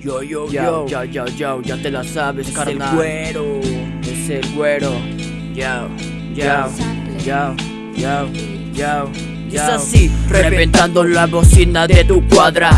Yo, yo, yo, yo, yo, yo, ya te la sabes, Es carnal. el güero. Es el güero. Yo, yo, yo, yo, yo. Es así, reventando la bocina de tu cuadra.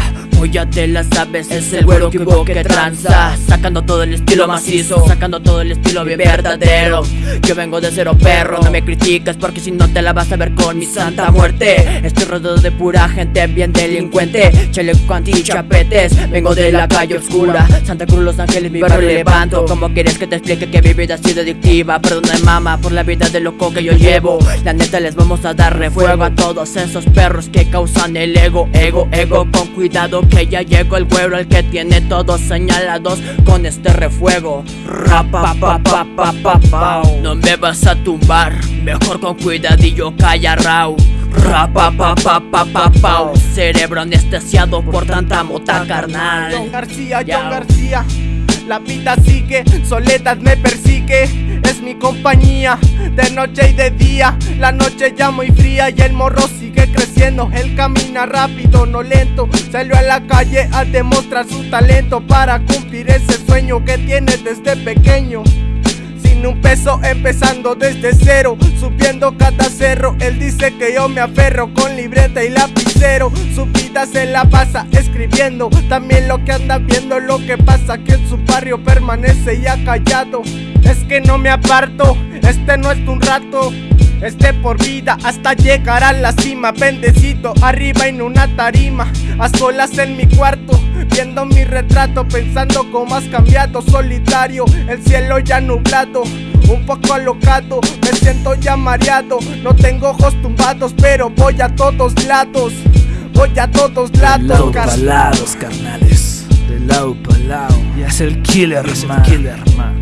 Hoy ya te la sabes, es el güero que hubo que tranza. Sacando todo el estilo macizo, sacando todo el estilo bien verdadero. Yo vengo de cero perro, no me criticas porque si no te la vas a ver con mi santa muerte. Estoy rodeado de pura gente bien delincuente. Chaleco anti chapetes, vengo de la calle oscura. Santa Cruz, Los Ángeles, mi barrio levanto. Como quieres que te explique que mi vida ha sido adictiva? Perdona mama por la vida de loco que yo llevo. La neta les vamos a darle fuego a todos esos perros que causan el ego, ego, ego. Con cuidado que ya llegó el güero, el que tiene todos señalados con este refuego. Rapa, pa, pa, pa, pa, pau. No me vas a tumbar, mejor con cuidadillo calla rau. Rapa, pa, pa, pa, pa, pau. Cerebro anestesiado por tanta mota carnal. John García. John García. La vida sigue, soledad me persigue, es mi compañía, de noche y de día. La noche ya muy fría y el morro sigue creciendo. Él camina rápido, no lento. Salió a la calle a demostrar su talento para cumplir ese sueño que tiene desde pequeño. Sin un peso empezando desde cero Subiendo cada cerro Él dice que yo me aferro con libreta y lapicero Su vida se la pasa escribiendo También lo que anda viendo Lo que pasa que en su barrio permanece ya callado Es que no me aparto Este no es un rato es de por vida hasta llegar a la cima Bendecito arriba en una tarima A solas en mi cuarto Viendo mi retrato Pensando cómo has cambiado Solitario, el cielo ya nublado Un poco alocado, me siento ya mareado No tengo ojos tumbados Pero voy a todos lados Voy a todos De lados lado car- pa' lados, carnales. De lado pa' lado. Y es el killer, man. killer, man.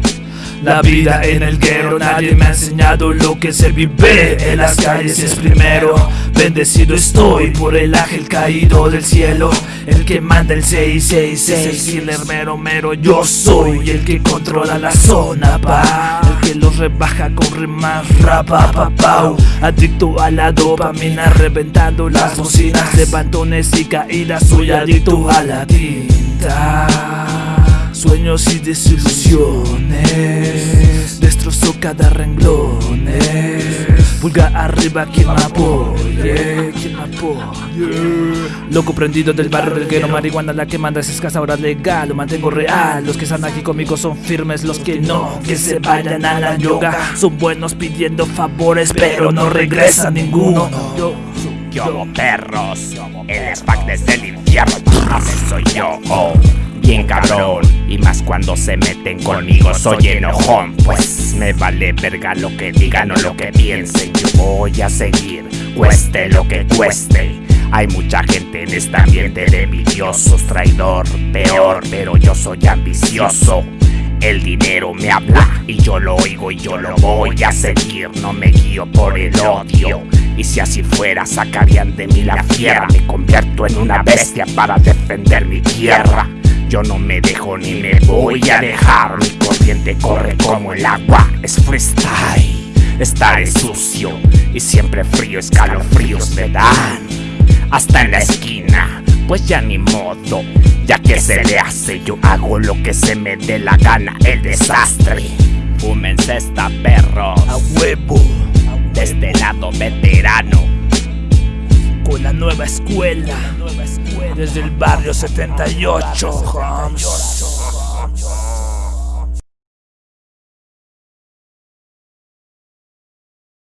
La vida en el guero, nadie me ha enseñado lo que se vive en las calles es primero. Bendecido estoy por el ángel caído del cielo, el que manda el 666, el killer mero. Yo soy el que controla la zona, pa. El que los rebaja con rimas rapa, pa, pau. Adicto a la dopamina, reventando las bocinas de pantones y caídas. Soy adicto a la tinta. Sueños y desilusiones cada renglón Pulga arriba quien me apoye Quien Loco prendido del barrio del guero Marihuana la que manda es escasa ahora legal Lo mantengo real. Los que están aquí conmigo son firmes Los que no, que se vayan a la yoga. Son buenos pidiendo favores Pero no regresa ninguno. Yo, Yo perros, el SPAC desde el infierno, soy yo, oh, bien cabrón, y más cuando se meten conmigo soy enojón, pues me vale verga lo que digan o lo que piensen, yo voy a seguir, cueste lo que cueste. Hay mucha gente en este ambiente de envidiosos, traidor, peor, pero yo soy ambicioso. El dinero me habla y yo lo oigo y yo lo voy a seguir. No me guío por el odio. Y si así fuera, sacarían de mí la fiera. Me convierto en una bestia para defender mi tierra. Yo no me dejo ni me voy a dejar. Mi corriente corre como el agua. Es freestyle. Estaré sucio y siempre frío, escalofríos me dan hasta en la esquina. Pues ya ni modo, ya que se le hace, yo hago lo que se me dé la gana, el desastre. Fúmense esta perros, a huevo de este lado veterano. Con la nueva escuela Desde el barrio 78 homes.